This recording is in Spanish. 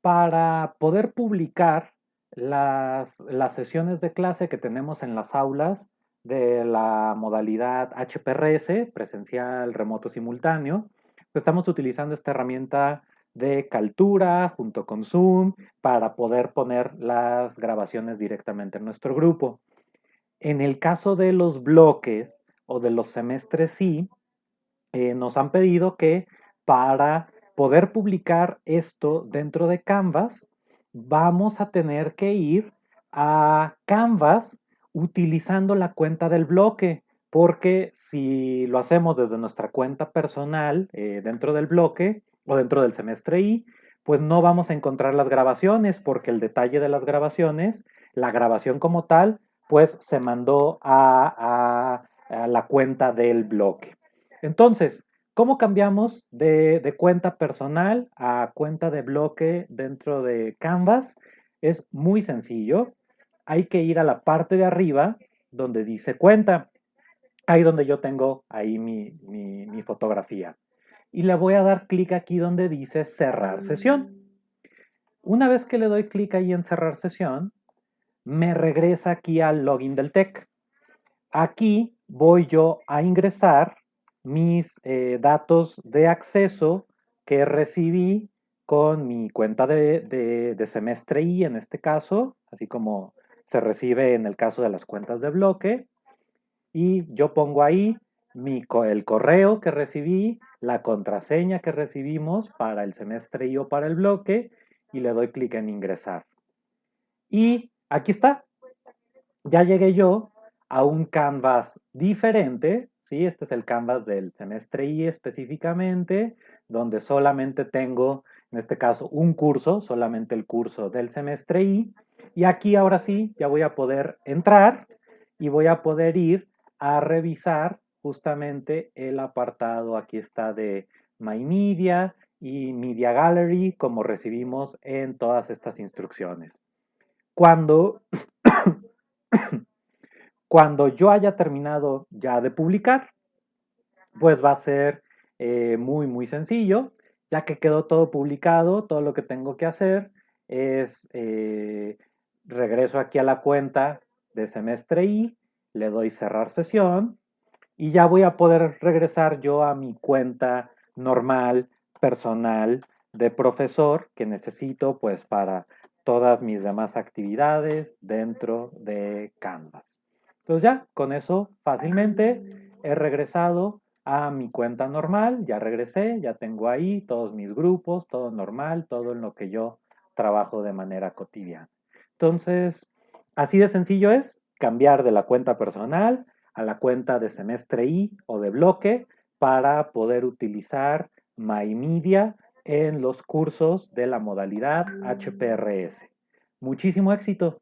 para poder publicar las, sesiones de clase que tenemos en las aulas de la modalidad HPRS, presencial, remoto, simultáneo, estamos utilizando esta herramienta de Caltura junto con Zoom para poder poner las grabaciones directamente en nuestro grupo. En el caso de los bloques o de los semestres sí, eh, nos han pedido que para poder publicar esto dentro de Canvas, vamos a tener que ir a Canvas utilizando la cuenta del bloque, porque si lo hacemos desde nuestra cuenta personal eh, dentro del bloque o dentro del semestre I, pues no vamos a encontrar las grabaciones, porque el detalle de las grabaciones, la grabación como tal, pues se mandó a, la cuenta del bloque. Entonces, ¿cómo cambiamos de, cuenta personal a cuenta de bloque dentro de Canvas? Es muy sencillo hay que ir a la parte de arriba donde dice cuenta. Ahí donde yo tengo ahí mi, fotografía. Y le voy a dar clic aquí donde dice cerrar sesión. Una vez que le doy clic ahí en cerrar sesión, me regresa aquí al login del TEC. Aquí voy yo a ingresar mis eh, datos de acceso que recibí con mi cuenta de, de, semestre I en este caso, así como se recibe en el caso de las cuentas de bloque y yo pongo ahí mi, el correo que recibí, la contraseña que recibimos para el semestre y o para el bloque y le doy clic en ingresar. Y aquí está. Ya llegué yo a un canvas diferente, ¿sí? Este es el canvas del semestre I específicamente, donde solamente tengo, en este caso, un curso, solamente el curso del semestre I, y aquí ahora sí, ya voy a poder entrar y voy a poder ir a revisar justamente el apartado, aquí está de My Media y Media Gallery, como recibimos en todas estas instrucciones. Cuando, cuando yo haya terminado ya de publicar, pues va a ser eh, muy, muy sencillo, ya que quedó todo publicado, todo lo que tengo que hacer es eh, regreso aquí a la cuenta de semestre I, le doy cerrar sesión y ya voy a poder regresar yo a mi cuenta normal, personal de profesor que necesito pues para todas mis demás actividades dentro de Canvas. Entonces ya con eso fácilmente he regresado a mi cuenta normal, ya regresé, ya tengo ahí todos mis grupos, todo normal, todo en lo que yo trabajo de manera cotidiana. Entonces, así de sencillo es cambiar de la cuenta personal a la cuenta de semestre I o de bloque para poder utilizar MyMedia en los cursos de la modalidad HPRS. Muchísimo éxito.